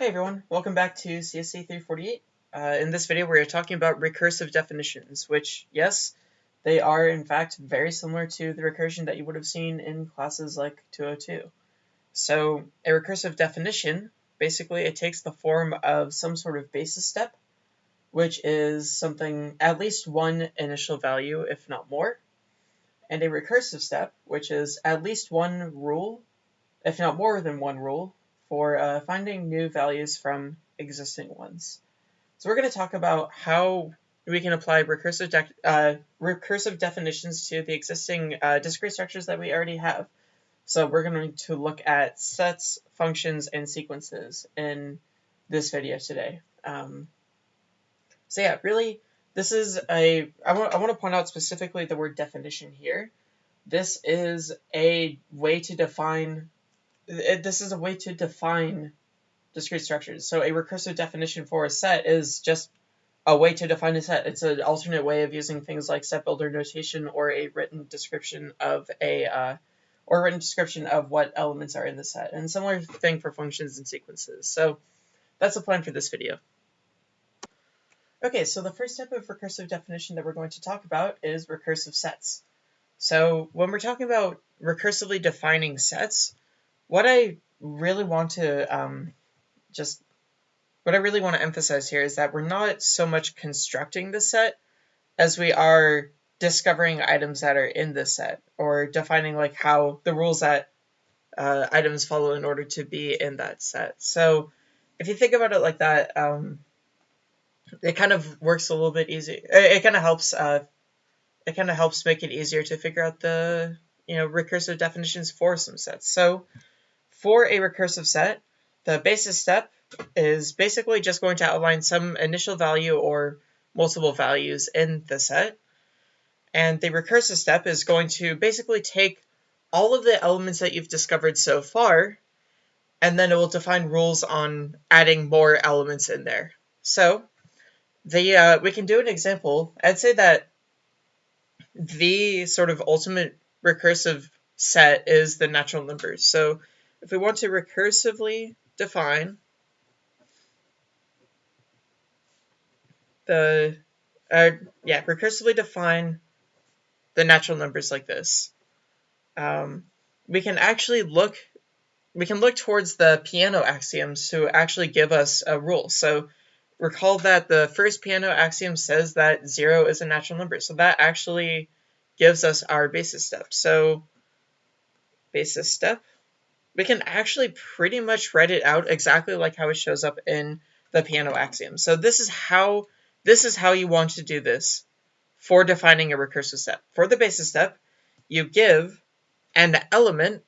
Hey everyone, welcome back to CSC 348. Uh, in this video we're talking about recursive definitions, which, yes, they are in fact very similar to the recursion that you would have seen in classes like 202. So a recursive definition, basically it takes the form of some sort of basis step, which is something, at least one initial value, if not more, and a recursive step, which is at least one rule, if not more than one rule, for uh, finding new values from existing ones. So we're going to talk about how we can apply recursive, de uh, recursive definitions to the existing uh, discrete structures that we already have. So we're going to look at sets, functions, and sequences in this video today. Um, so yeah, really, this is a, I want, I want to point out specifically the word definition here. This is a way to define it, this is a way to define discrete structures. So a recursive definition for a set is just a way to define a set. It's an alternate way of using things like set builder notation or a written description of a uh, or written description of what elements are in the set. And similar thing for functions and sequences. So that's the plan for this video. Okay, so the first type of recursive definition that we're going to talk about is recursive sets. So when we're talking about recursively defining sets, what I really want to um, just what I really want to emphasize here is that we're not so much constructing the set as we are discovering items that are in the set or defining like how the rules that uh, items follow in order to be in that set. So if you think about it like that, um, it kind of works a little bit easy. It, it kind of helps. Uh, it kind of helps make it easier to figure out the you know recursive definitions for some sets. So for a recursive set, the basis step is basically just going to outline some initial value or multiple values in the set. And the recursive step is going to basically take all of the elements that you've discovered so far, and then it will define rules on adding more elements in there. So the uh, we can do an example. I'd say that the sort of ultimate recursive set is the natural numbers. So if we want to recursively define the, uh, yeah, recursively define the natural numbers like this, um, we can actually look, we can look towards the Peano axioms to actually give us a rule. So recall that the first Peano axiom says that zero is a natural number. So that actually gives us our basis step. So basis step we can actually pretty much write it out exactly like how it shows up in the Peano axiom. So this is how this is how you want to do this for defining a recursive step. For the basis step, you give an element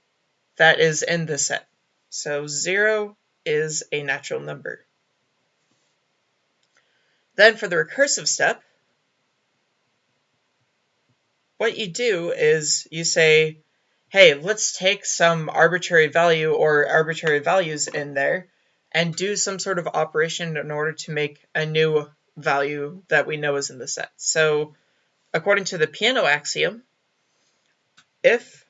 that is in the set. So 0 is a natural number. Then for the recursive step, what you do is you say hey, let's take some arbitrary value or arbitrary values in there and do some sort of operation in order to make a new value that we know is in the set. So according to the Peano axiom, if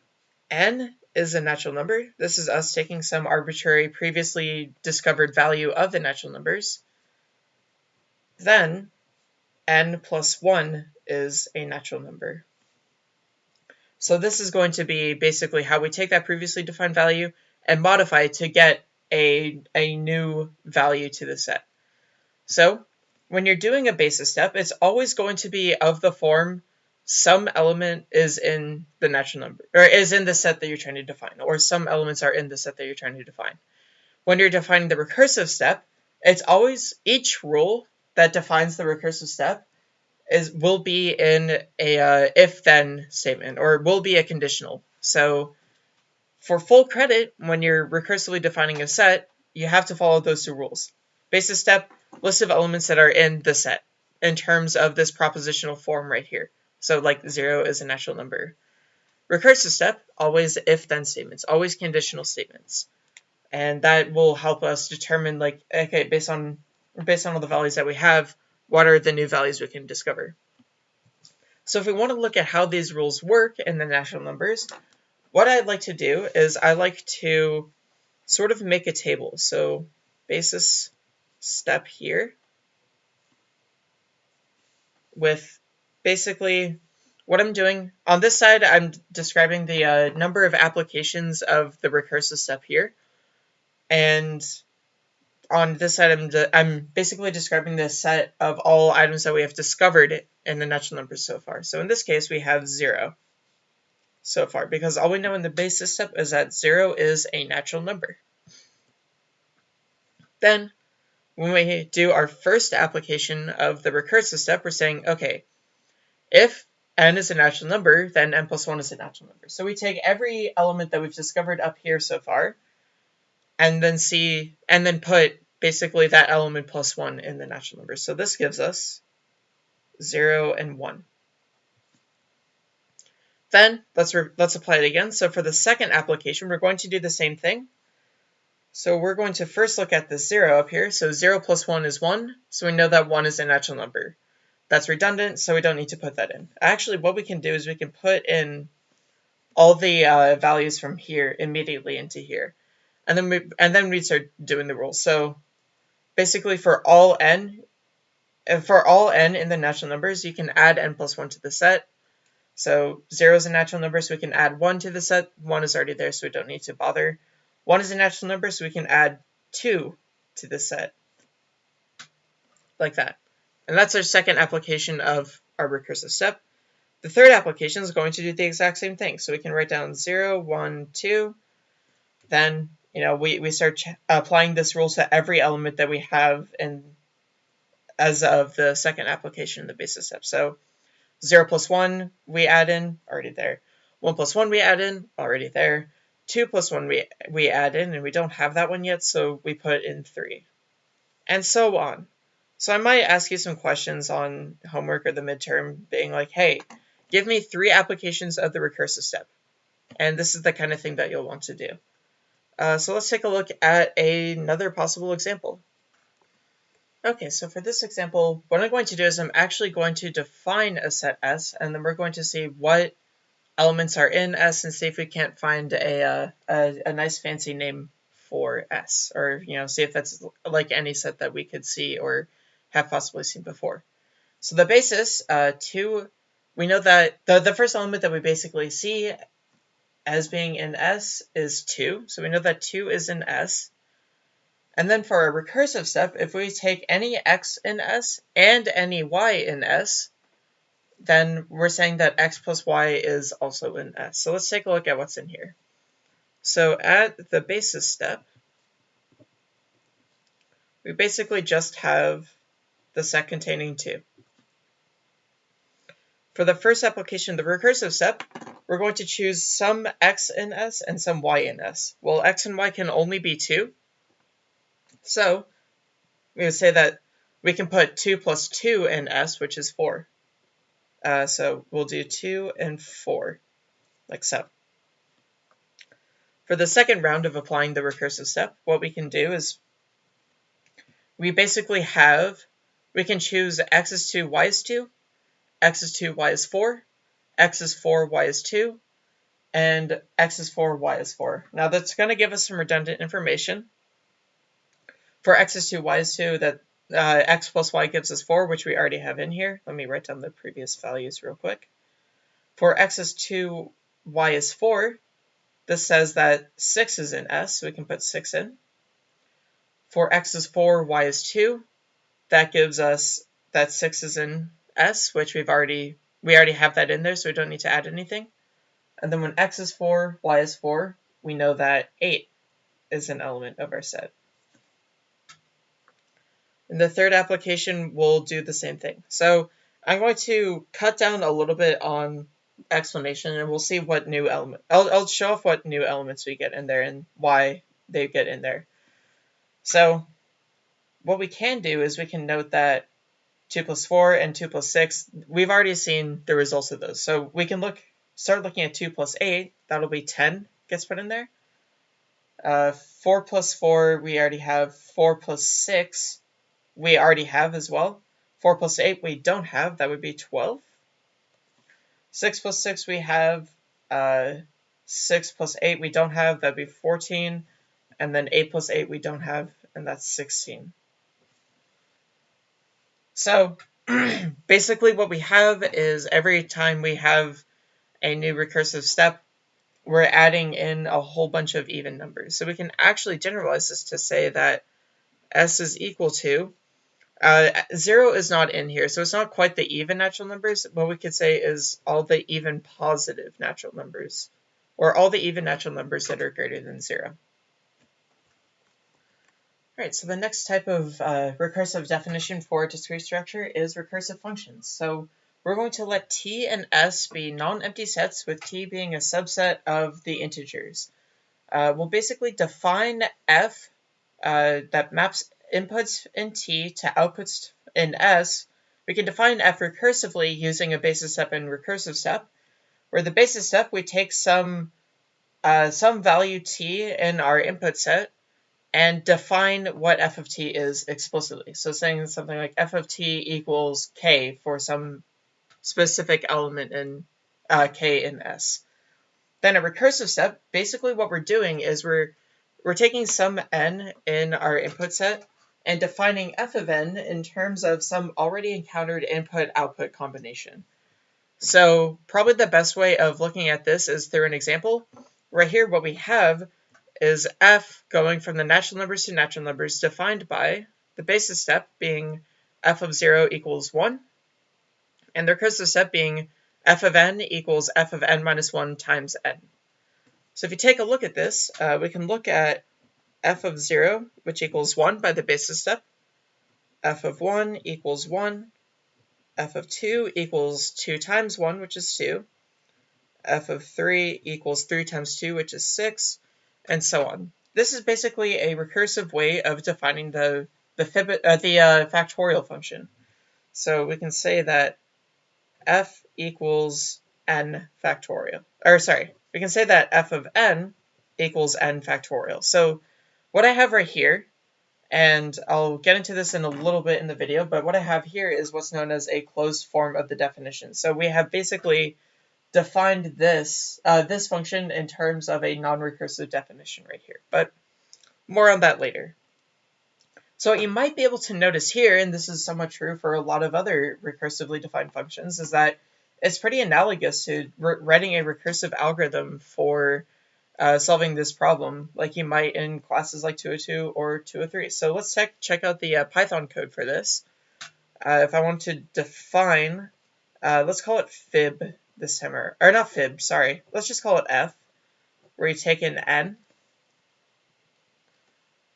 n is a natural number, this is us taking some arbitrary previously discovered value of the natural numbers, then n plus 1 is a natural number. So this is going to be basically how we take that previously defined value and modify it to get a, a new value to the set. So when you're doing a basis step, it's always going to be of the form some element is in the natural number, or is in the set that you're trying to define, or some elements are in the set that you're trying to define. When you're defining the recursive step, it's always each rule that defines the recursive step is will be in a uh, if then statement or will be a conditional. So for full credit, when you're recursively defining a set, you have to follow those two rules. Basis step, list of elements that are in the set in terms of this propositional form right here. So like zero is a natural number. Recursive step, always if then statements, always conditional statements. And that will help us determine like, okay, based on based on all the values that we have, what are the new values we can discover. So if we want to look at how these rules work in the natural numbers, what I'd like to do is I like to sort of make a table. So basis step here with basically what I'm doing on this side, I'm describing the uh, number of applications of the recursive step here. And on this item, I'm, basically describing the set of all items that we have discovered in the natural numbers so far. So in this case, we have zero so far because all we know in the basis step is that zero is a natural number. Then when we do our first application of the recursive step, we're saying, okay, if n is a natural number, then n plus 1 is a natural number. So we take every element that we've discovered up here so far, and then see, and then put basically that element plus 1 in the natural numbers. So this gives us 0 and 1. Then let's, let's apply it again. So for the second application, we're going to do the same thing. So we're going to first look at the 0 up here. So 0 plus 1 is 1, so we know that 1 is a natural number. That's redundant, so we don't need to put that in. Actually, what we can do is we can put in all the uh, values from here immediately into here. And then we and then we start doing the rules. So basically for all n, uh, for all n in the natural numbers, you can add n plus 1 to the set. So 0 is a natural number, so we can add 1 to the set. 1 is already there, so we don't need to bother. 1 is a natural number, so we can add 2 to the set. Like that. And that's our second application of our recursive step. The third application is going to do the exact same thing. So we can write down 0, 1, 2. Then, you know, we, we start applying this rule to every element that we have in as of the second application of the basis step. So 0 plus 1 we add in, already there. 1 plus 1 we add in, already there. 2 plus 1 we, we add in, and we don't have that one yet, so we put in 3. And so on. So I might ask you some questions on homework or the midterm, being like, hey, give me three applications of the recursive step. And this is the kind of thing that you'll want to do. Uh, so let's take a look at another possible example. Okay, so for this example, what I'm going to do is I'm actually going to define a set S, and then we're going to see what elements are in S and see if we can't find a, uh, a, a nice fancy name for S, or you know, see if that's like any set that we could see or have possibly seen before. So the basis, uh, 2, we know that the, the first element that we basically see as being in S is 2. So we know that 2 is in S. And then for a recursive step, if we take any x in S and any y in S, then we're saying that x plus y is also in S. So let's take a look at what's in here. So at the basis step, we basically just have the set containing 2. For the first application, of the recursive step, we're going to choose some x in S and some y in S. Well, x and y can only be 2. So we would say that we can put 2 plus 2 in S, which is 4. Uh, so we'll do 2 and 4, like so. For the second round of applying the recursive step, what we can do is we basically have we can choose x is 2, y is 2, x is 2, y is 4, x is 4, y is 2, and x is 4, y is 4. Now that's going to give us some redundant information. For x is 2, y is 2, that uh, x plus y gives us 4, which we already have in here. Let me write down the previous values real quick. For x is 2, y is 4, this says that 6 is in S, so we can put 6 in. For x is 4, y is 2, that gives us that 6 is in S, which we've already, we already have that in there, so we don't need to add anything. And then when x is 4, y is 4, we know that 8 is an element of our set. In the third application, we'll do the same thing. So I'm going to cut down a little bit on explanation and we'll see what new element, I'll, I'll show off what new elements we get in there and why they get in there. So what we can do is we can note that 2 plus 4 and 2 plus 6, we've already seen the results of those. So we can look, start looking at 2 plus 8, that'll be 10 gets put in there. Uh, 4 plus 4, we already have. 4 plus 6, we already have as well. 4 plus 8, we don't have, that would be 12. 6 plus 6, we have. Uh, 6 plus 8, we don't have, that'd be 14. And then 8 plus 8, we don't have, and that's 16. So basically what we have is every time we have a new recursive step, we're adding in a whole bunch of even numbers. So we can actually generalize this to say that s is equal to, uh, 0 is not in here, so it's not quite the even natural numbers. What we could say is all the even positive natural numbers, or all the even natural numbers that are greater than 0. Alright, so the next type of uh, recursive definition for discrete structure is recursive functions. So we're going to let t and s be non-empty sets, with t being a subset of the integers. Uh, we'll basically define f uh, that maps inputs in t to outputs in s. We can define f recursively using a basis step and recursive step, where the basis step we take some uh, some value t in our input set, and define what f of t is explicitly. So saying something like f of t equals k for some specific element in uh, k in S. Then a recursive step, basically what we're doing is we're we're taking some n in our input set and defining f of n in terms of some already encountered input-output combination. So probably the best way of looking at this is through an example. Right here, what we have is f going from the natural numbers to natural numbers defined by the basis step being f of 0 equals 1, and the recursive step being f of n equals f of n minus 1 times n. So if you take a look at this, uh, we can look at f of 0, which equals 1 by the basis step, f of 1 equals 1, f of 2 equals 2 times 1, which is 2, f of 3 equals 3 times 2, which is 6, and so on. This is basically a recursive way of defining the the, uh, the uh, factorial function. So we can say that f equals n factorial. Or sorry, we can say that f of n equals n factorial. So what I have right here, and I'll get into this in a little bit in the video, but what I have here is what's known as a closed form of the definition. So we have basically defined this uh, this function in terms of a non-recursive definition right here, but more on that later. So what you might be able to notice here, and this is somewhat true for a lot of other recursively defined functions, is that it's pretty analogous to writing a recursive algorithm for uh, solving this problem, like you might in classes like 202 or 203. So let's check, check out the uh, Python code for this. Uh, if I want to define, uh, let's call it fib this time, or, not fib, sorry. Let's just call it f, where you take an n.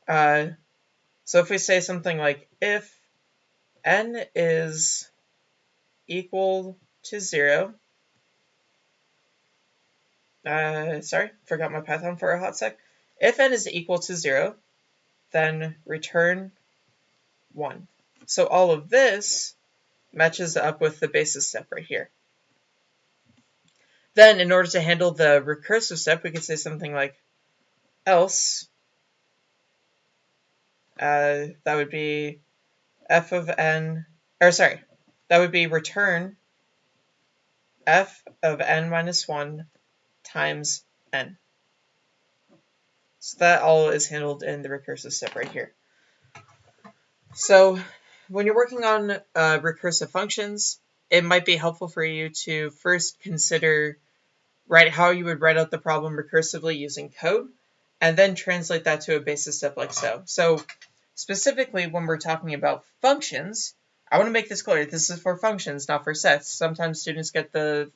Uh, so if we say something like if n is equal to 0, uh, sorry, forgot my Python for a hot sec. If n is equal to 0, then return 1. So all of this matches up with the basis step right here. Then, in order to handle the recursive step, we could say something like else. Uh, that would be f of n, or sorry, that would be return f of n minus 1 times n. So that all is handled in the recursive step right here. So when you're working on uh, recursive functions, it might be helpful for you to first consider write how you would write out the problem recursively using code, and then translate that to a basis step like so. So specifically when we're talking about functions, I want to make this clear. This is for functions, not for sets. Sometimes students get the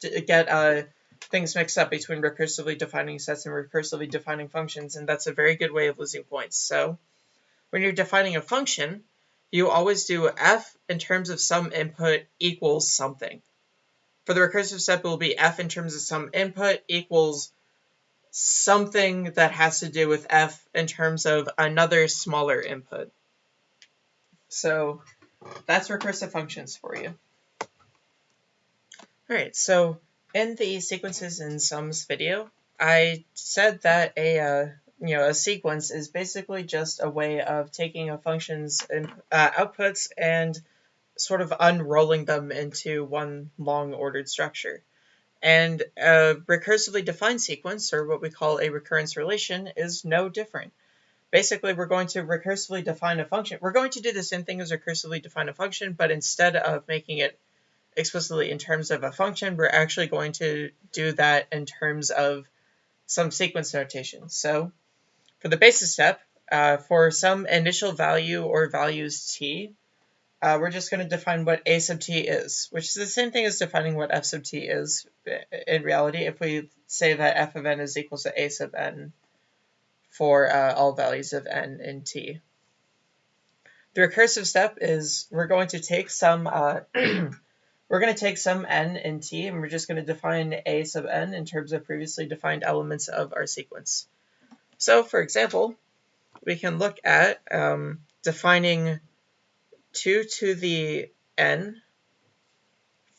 get uh, things mixed up between recursively defining sets and recursively defining functions, and that's a very good way of losing points. So when you're defining a function, you always do f in terms of some input equals something. For the recursive step, it will be f in terms of some input equals something that has to do with f in terms of another smaller input. So that's recursive functions for you. Alright, so in the sequences and sums video, I said that a uh, you know a sequence is basically just a way of taking a function's uh, outputs and sort of unrolling them into one long ordered structure. And a recursively defined sequence, or what we call a recurrence relation, is no different. basically we're going to recursively define a function. We're going to do the same thing as recursively define a function, but instead of making it explicitly in terms of a function, we're actually going to do that in terms of some sequence notation. So for the basis step, uh, for some initial value or values t, uh, we're just going to define what a sub t is, which is the same thing as defining what f sub t is in reality if we say that f of n is equal to a sub n for uh, all values of n in t. The recursive step is we're going to take some uh, we're going to take some n in t and we're just going to define a sub n in terms of previously defined elements of our sequence. So for example, we can look at um, defining 2 to the n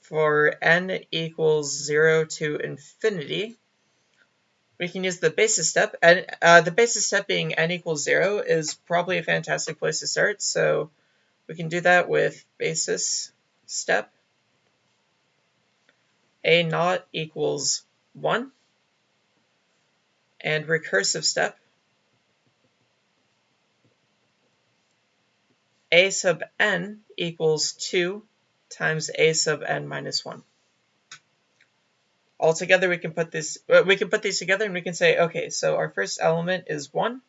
for n equals 0 to infinity. We can use the basis step, and uh, the basis step being n equals 0 is probably a fantastic place to start, so we can do that with basis step. A naught equals 1, and recursive step a sub n equals 2 times a sub n minus 1. Altogether, we can put this we can put these together and we can say, okay, so our first element is 1.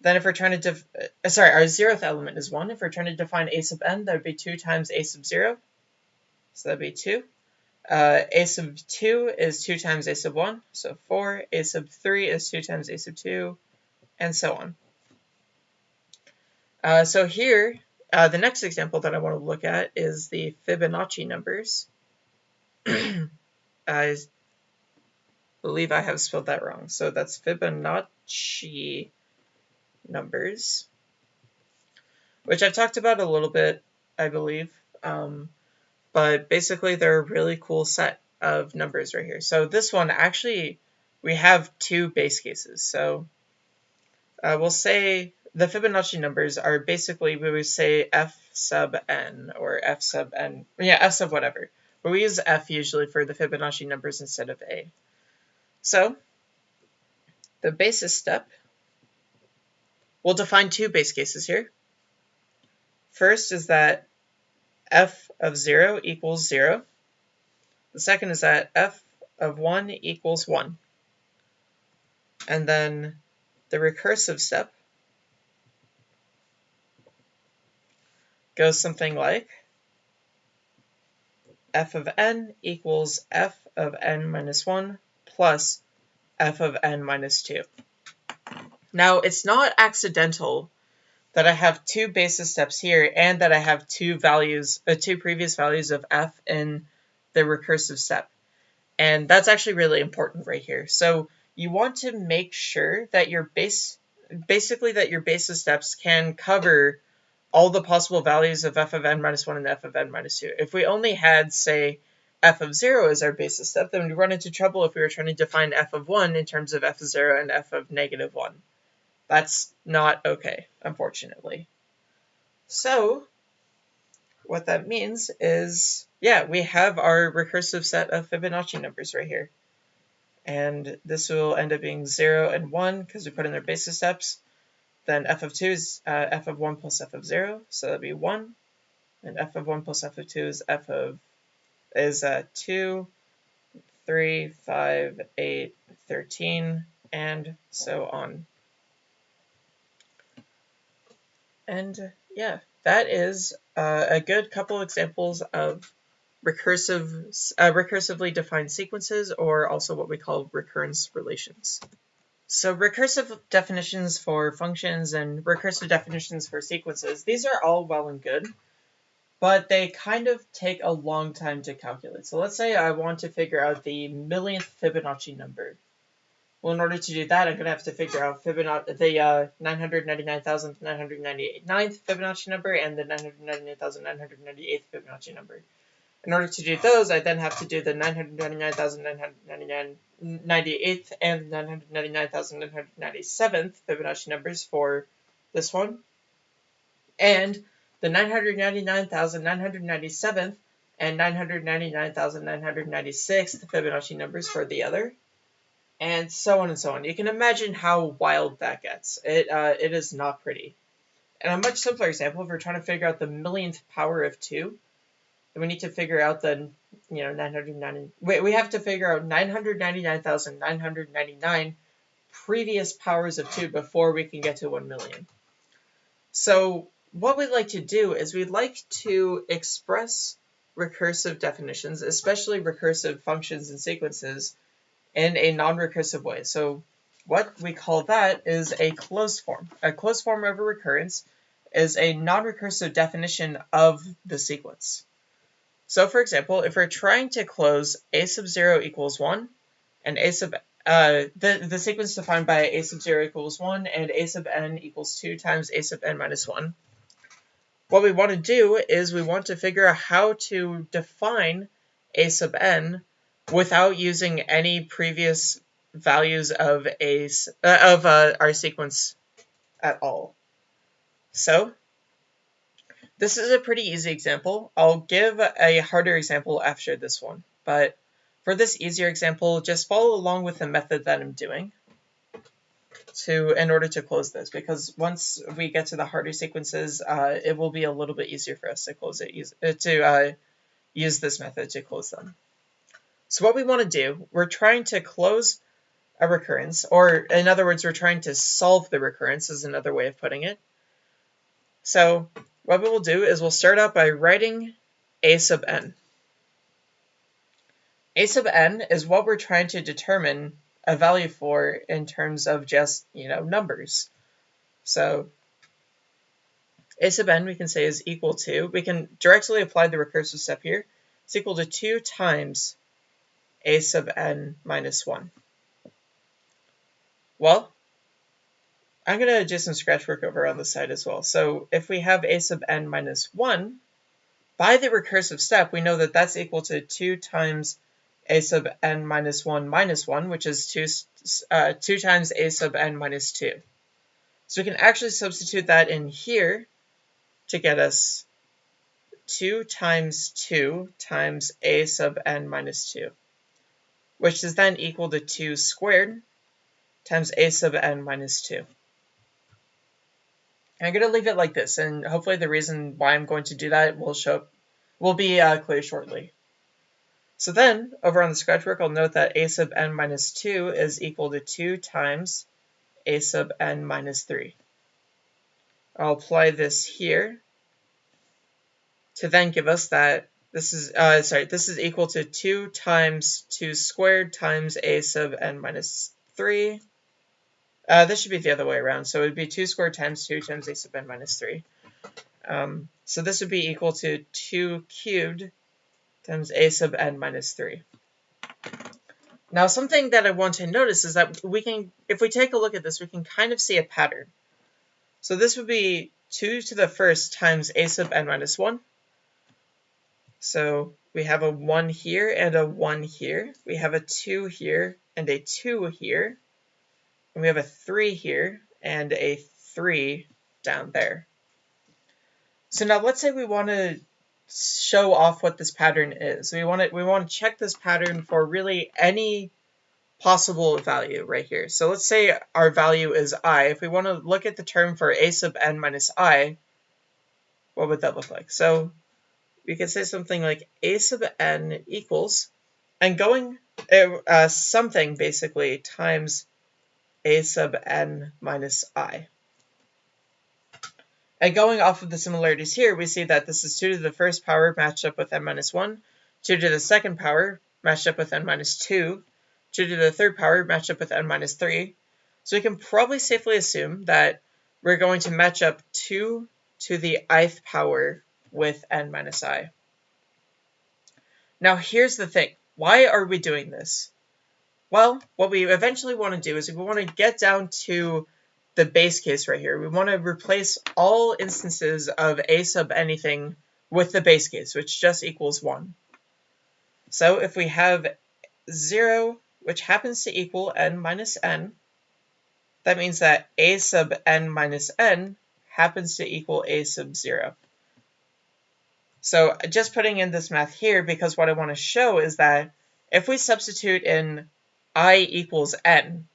Then if we're trying to, uh, sorry, our zeroth element is 1. If we're trying to define a sub n, that would be 2 times a sub 0. So that would be 2. Uh, a sub 2 is 2 times a sub 1, so 4. a sub 3 is 2 times a sub 2, and so on. Uh, so here, uh, the next example that I want to look at is the Fibonacci numbers. I believe I have spelled that wrong. So that's Fibonacci numbers, which I've talked about a little bit, I believe. Um, but basically, they're a really cool set of numbers right here. So this one, actually, we have two base cases. So uh, we'll say the Fibonacci numbers are basically, we would say f sub n or f sub n, yeah, f sub whatever. But we use f usually for the Fibonacci numbers instead of a. So the basis step, we'll define two base cases here. First is that f of 0 equals 0. The second is that f of 1 equals 1. And then the recursive step goes something like f of n equals f of n minus 1 plus f of n minus 2. Now, it's not accidental that I have two basis steps here and that I have two values, uh, two previous values of f in the recursive step. And that's actually really important right here. So you want to make sure that your base, basically that your basis steps can cover all the possible values of f of n minus 1 and f of n minus 2. If we only had, say, f of 0 as our basis step, then we'd run into trouble if we were trying to define f of 1 in terms of f of 0 and f of negative 1. That's not okay, unfortunately. So, what that means is, yeah, we have our recursive set of Fibonacci numbers right here. And this will end up being 0 and 1 because we put in their basis steps. Then f of 2 is uh, f of 1 plus f of 0, so that'd be 1. And f of 1 plus f of 2 is f of is uh, 2, 3, 5, 8, 13, and so on. And yeah, that is uh, a good couple examples of recursive, uh, recursively defined sequences, or also what we call recurrence relations. So recursive definitions for functions and recursive definitions for sequences, these are all well and good, but they kind of take a long time to calculate. So let's say I want to figure out the millionth Fibonacci number. Well, in order to do that, I'm going to have to figure out Fibonacci, the uh, 999,999th Fibonacci number and the 999,998th Fibonacci number. In order to do those, I then have to do the 999,998th and 999,997th Fibonacci numbers for this one. And the 999,997th and 999,996th Fibonacci numbers for the other. and so on and so on. You can imagine how wild that gets. It, uh, it is not pretty. And a much simpler example, if we're trying to figure out the millionth power of 2, then we need to figure out the, you know, 990, wait, we have to figure out 999,999 previous powers of 2 before we can get to 1 million. So what we'd like to do is we'd like to express recursive definitions, especially recursive functions and sequences, in a non-recursive way. So what we call that is a closed form. A closed form of a recurrence is a non-recursive definition of the sequence. So for example, if we're trying to close a sub 0 equals 1 and a sub uh, the, the sequence defined by a sub 0 equals 1 and a sub n equals 2 times a sub n minus 1. What we want to do is we want to figure out how to define a sub n without using any previous values of a uh, of uh, our sequence at all. So this is a pretty easy example. I'll give a harder example after this one, but for this easier example, just follow along with the method that I'm doing to in order to close this because once we get to the harder sequences, uh, it will be a little bit easier for us to close it, uh, to uh, use this method to close them. So what we want to do, we're trying to close a recurrence, or in other words, we're trying to solve the recurrence is another way of putting it. So what we will do is we'll start out by writing a sub n. A sub n is what we're trying to determine a value for in terms of just, you know, numbers. So a sub n we can say is equal to, we can directly apply the recursive step here. It's equal to 2 times a sub n minus 1. Well, I'm going to do some scratch work over on the side as well. So if we have a sub n minus 1, by the recursive step, we know that that's equal to 2 times a sub n minus 1 minus 1, which is 2, uh, 2 times a sub n minus 2. So we can actually substitute that in here to get us 2 times 2 times a sub n minus 2, which is then equal to 2 squared times a sub n minus 2. I'm going to leave it like this, and hopefully the reason why I'm going to do that will show will be uh, clear shortly. So then, over on the scratch work, I'll note that a sub n minus 2 is equal to 2 times a sub n minus 3. I'll apply this here to then give us that this is, uh, sorry, this is equal to 2 times 2 squared times a sub n minus 3. Uh, this should be the other way around, so it would be 2 squared times 2 times a sub n minus 3. Um, so this would be equal to 2 cubed times a sub n minus 3. Now something that I want to notice is that we can, if we take a look at this, we can kind of see a pattern. So this would be 2 to the first times a sub n minus 1. So we have a 1 here and a 1 here. We have a 2 here and a 2 here. And we have a 3 here and a 3 down there. So now let's say we want to show off what this pattern is. We want to we want to check this pattern for really any possible value right here. So let's say our value is i. If we want to look at the term for a sub n minus i, what would that look like? So we could say something like a sub n equals, and going uh, something basically times a sub n minus i. And going off of the similarities here, we see that this is 2 to the first power matched up with n minus 1, 2 to the second power matched up with n minus 2, 2 to the third power matched up with n minus 3. So we can probably safely assume that we're going to match up 2 to the ith power with n minus i. Now here's the thing. Why are we doing this? Well, what we eventually want to do is we want to get down to the base case right here. We want to replace all instances of a sub anything with the base case, which just equals 1. So if we have 0, which happens to equal n minus n, that means that a sub n minus n happens to equal a sub 0. So just putting in this math here, because what I want to show is that if we substitute in i equals n.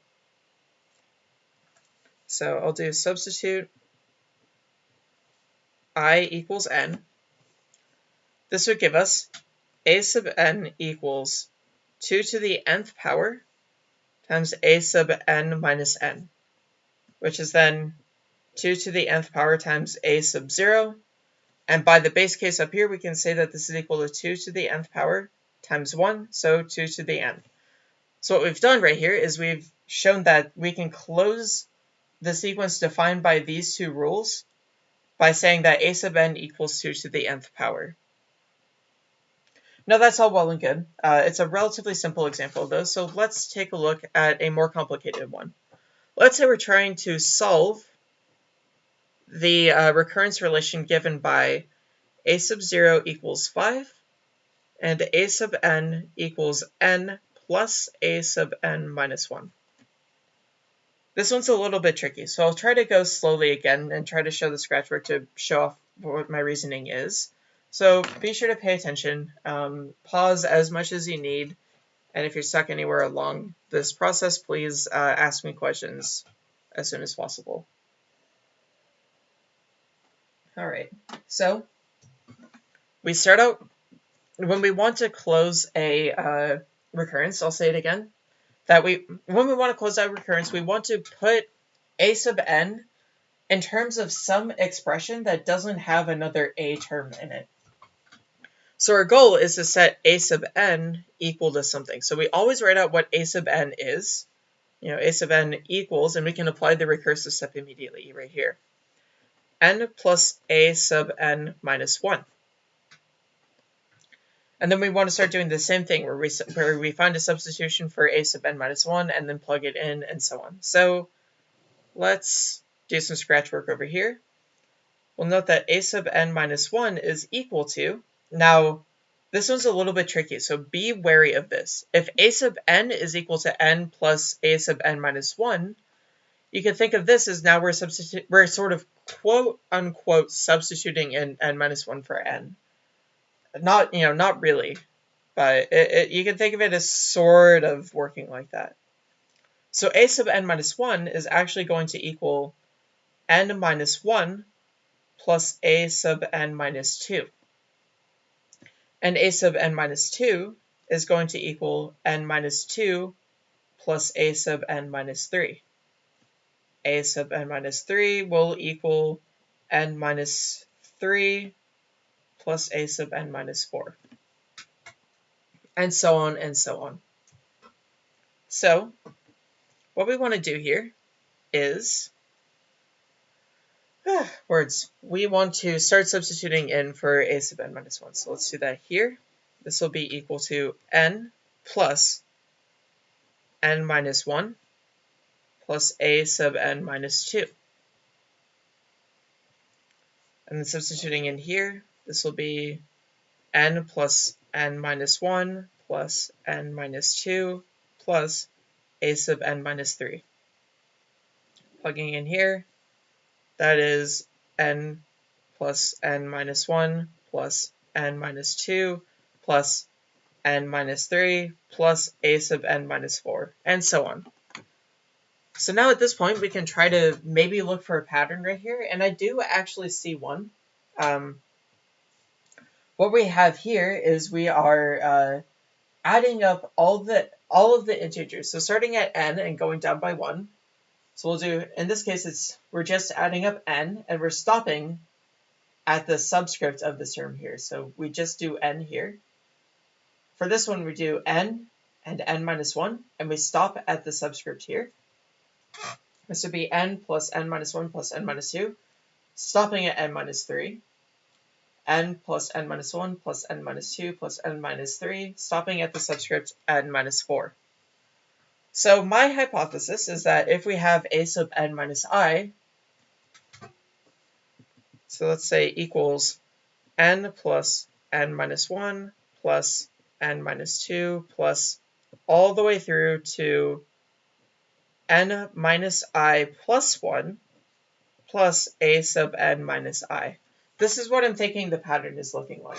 So I'll do substitute i equals n. This would give us a sub n equals 2 to the nth power times a sub n minus n, which is then 2 to the nth power times a sub 0. And by the base case up here, we can say that this is equal to 2 to the nth power times 1, so 2 to the n. So what we've done right here is we've shown that we can close the sequence defined by these two rules by saying that a sub n equals 2 to the nth power. Now that's all well and good. Uh, it's a relatively simple example though, so let's take a look at a more complicated one. Let's say we're trying to solve the uh, recurrence relation given by a sub 0 equals 5 and a sub n equals n plus a sub n minus 1. This one's a little bit tricky, so I'll try to go slowly again and try to show the scratchwork to show off what my reasoning is. So be sure to pay attention, um, pause as much as you need, and if you're stuck anywhere along this process, please uh, ask me questions as soon as possible. All right, so we start out, when we want to close a uh, recurrence, I'll say it again, that we, when we want to close out recurrence, we want to put a sub n in terms of some expression that doesn't have another a term in it. So our goal is to set a sub n equal to something. So we always write out what a sub n is. You know, a sub n equals, and we can apply the recursive step immediately right here. n plus a sub n minus 1. And then we want to start doing the same thing where we, where we find a substitution for a sub n minus 1 and then plug it in and so on. So let's do some scratch work over here. We'll note that a sub n minus 1 is equal to now, this one's a little bit tricky, so be wary of this. If a sub n is equal to n plus a sub n minus 1, you can think of this as now we're, we're sort of quote unquote substituting in n minus 1 for n. Not, you know, not really, but it, it, you can think of it as sort of working like that. So a sub n minus 1 is actually going to equal n minus 1 plus a sub n minus 2 and a sub n minus 2 is going to equal n minus 2 plus a sub n minus 3. a sub n minus 3 will equal n minus 3 plus a sub n minus 4. And so on and so on. So, what we want to do here is ah, words. We want to start substituting in for a sub n minus 1. So let's do that here. This will be equal to n plus n minus 1 plus a sub n minus 2. And then substituting in here, this will be n plus n minus 1 plus n minus 2 plus a sub n minus 3. Plugging in here, that is n plus n minus 1 plus n minus 2 plus n minus 3 plus a sub n minus 4, and so on. So now at this point, we can try to maybe look for a pattern right here, and I do actually see one. Um, what we have here is we are uh, adding up all the all of the integers. So starting at n and going down by 1, so we'll do, in this case, it's we're just adding up n, and we're stopping at the subscript of this term here. So we just do n here. For this one, we do n and n minus 1, and we stop at the subscript here. This would be n plus n minus 1 plus n minus 2, stopping at n minus 3. N plus n minus 1 plus n minus 2 plus n minus 3, stopping at the subscript n minus 4. So my hypothesis is that if we have a sub n minus i, so let's say equals n plus n minus 1 plus n minus 2 plus all the way through to n minus i plus 1 plus a sub n minus i. This is what I'm thinking the pattern is looking like.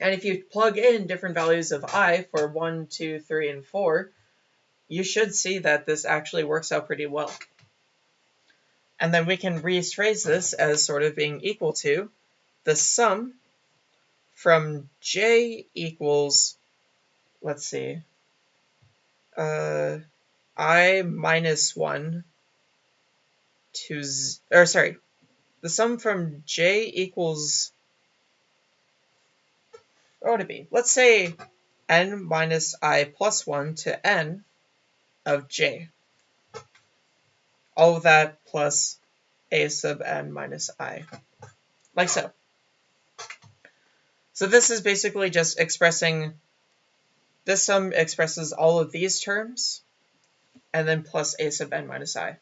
And if you plug in different values of i for 1, 2, 3, and 4, you should see that this actually works out pretty well. And then we can rephrase this as sort of being equal to the sum from j equals, let's see, uh, i minus 1 to, z or sorry, the sum from j equals, what would it be? Let's say n minus i plus 1 to n of j. All of that plus a sub n minus i, like so. So this is basically just expressing, this sum expresses all of these terms, and then plus a sub n minus i.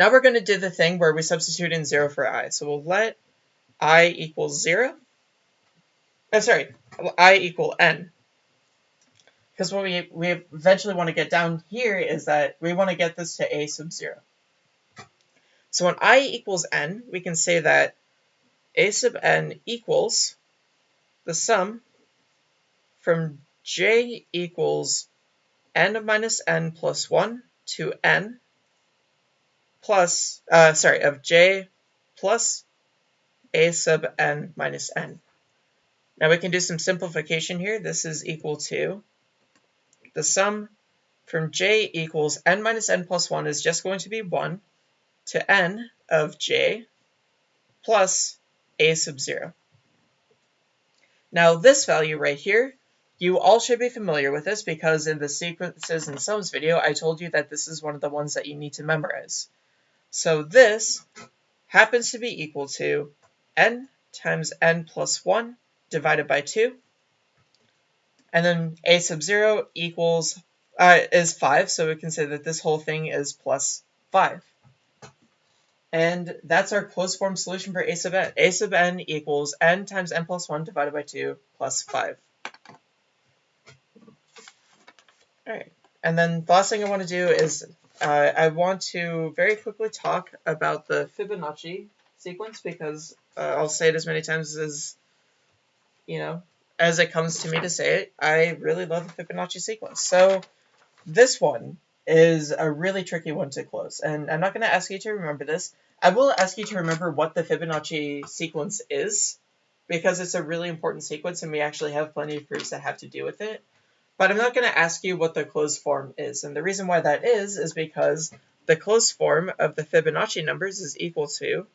Now we're going to do the thing where we substitute in 0 for i. So we'll let i equal 0. Oh, sorry, i equal n. Because what we, we eventually want to get down here is that we want to get this to a sub 0. So when i equals n, we can say that a sub n equals the sum from j equals n minus n plus 1 to n plus, uh, sorry, of j plus a sub n minus n. Now we can do some simplification here. This is equal to the sum from j equals n minus n plus 1 is just going to be 1 to n of j plus a sub 0. Now this value right here, you all should be familiar with this because in the sequences and sums video, I told you that this is one of the ones that you need to memorize. So this happens to be equal to n times n plus 1 divided by 2. And then a sub 0 equals uh, is 5, so we can say that this whole thing is plus 5. And that's our closed form solution for a sub n. a sub n equals n times n plus 1 divided by 2 plus 5. Alright, and then the last thing I want to do is uh, I want to very quickly talk about the Fibonacci sequence because uh, I'll say it as many times as, you know, as it comes to me to say it. I really love the Fibonacci sequence. So this one is a really tricky one to close. And I'm not going to ask you to remember this. I will ask you to remember what the Fibonacci sequence is, because it's a really important sequence and we actually have plenty of proofs that have to do with it. But I'm not going to ask you what the closed form is. And the reason why that is, is because the closed form of the Fibonacci numbers is equal to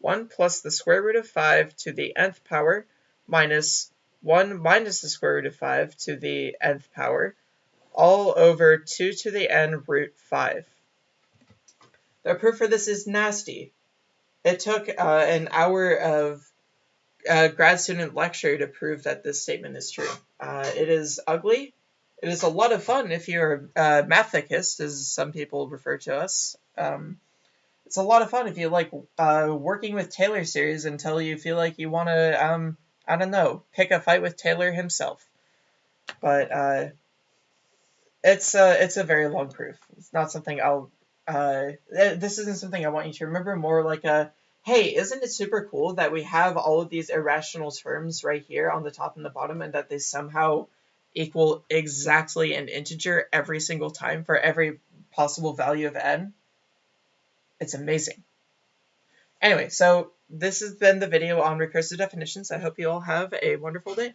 1 plus the square root of 5 to the nth power minus 1 minus the square root of 5 to the nth power all over 2 to the n root 5. The proof for this is nasty. It took uh, an hour of uh, grad student lecture to prove that this statement is true. Uh, it is ugly. It is a lot of fun if you're a mathicist, as some people refer to us. Um, it's a lot of fun if you like uh, working with Taylor series until you feel like you want to, um, I don't know, pick a fight with Taylor himself. But uh, it's a, uh, it's a very long proof. It's not something I'll. Uh, this isn't something I want you to remember. More like a, hey, isn't it super cool that we have all of these irrational terms right here on the top and the bottom, and that they somehow equal exactly an integer every single time for every possible value of n? It's amazing. Anyway, so this has been the video on recursive definitions. I hope you all have a wonderful day.